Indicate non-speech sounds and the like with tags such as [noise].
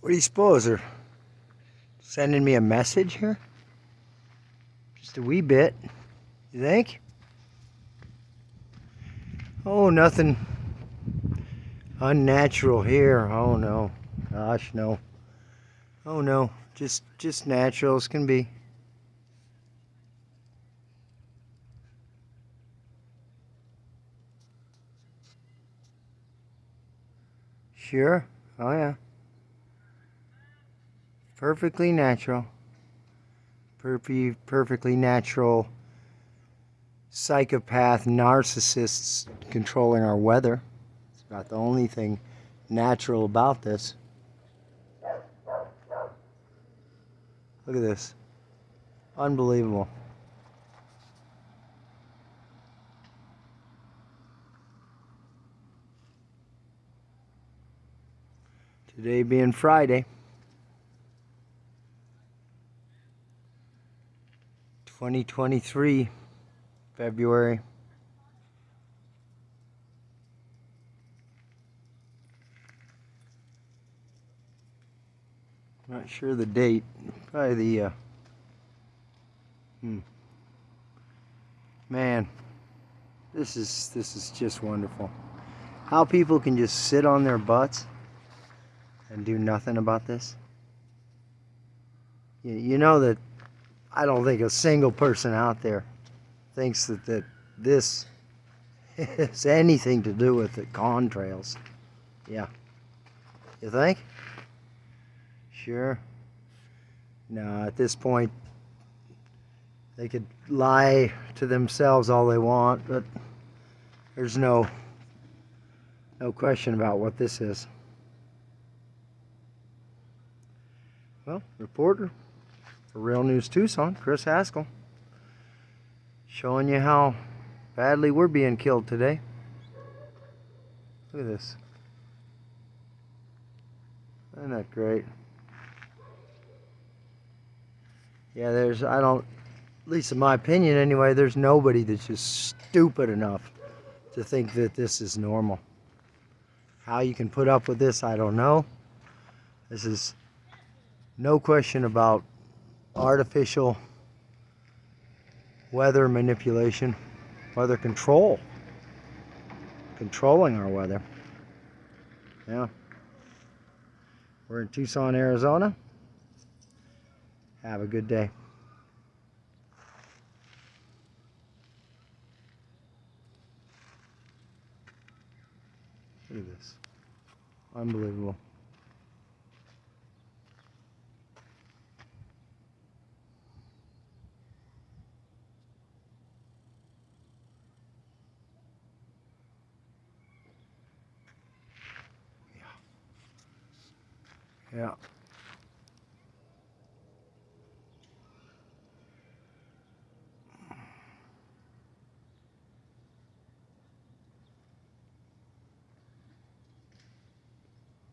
What do you suppose? They're sending me a message here? Just a wee bit. You think? Oh, nothing unnatural here. Oh no. Gosh, no. Oh no. Just just natural as can be. Sure. Oh yeah. Perfectly natural. Perfectly, perfectly natural psychopath narcissists controlling our weather. It's about the only thing natural about this. Look at this. Unbelievable. Today being Friday. 2023, February. Not sure the date. Probably the, uh, hmm. Man, this is, this is just wonderful. How people can just sit on their butts and do nothing about this. You, you know that I don't think a single person out there thinks that, that this [laughs] has anything to do with the contrails. Yeah. You think? Sure. No, at this point, they could lie to themselves all they want, but there's no no question about what this is. Well, reporter Real News Tucson, Chris Haskell, showing you how badly we're being killed today. Look at this. Isn't that great? Yeah, there's, I don't, at least in my opinion anyway, there's nobody that's just stupid enough to think that this is normal. How you can put up with this, I don't know. This is no question about artificial weather manipulation, weather control, controlling our weather. Yeah. We're in Tucson, Arizona. Have a good day. Look at this. Unbelievable. Yeah.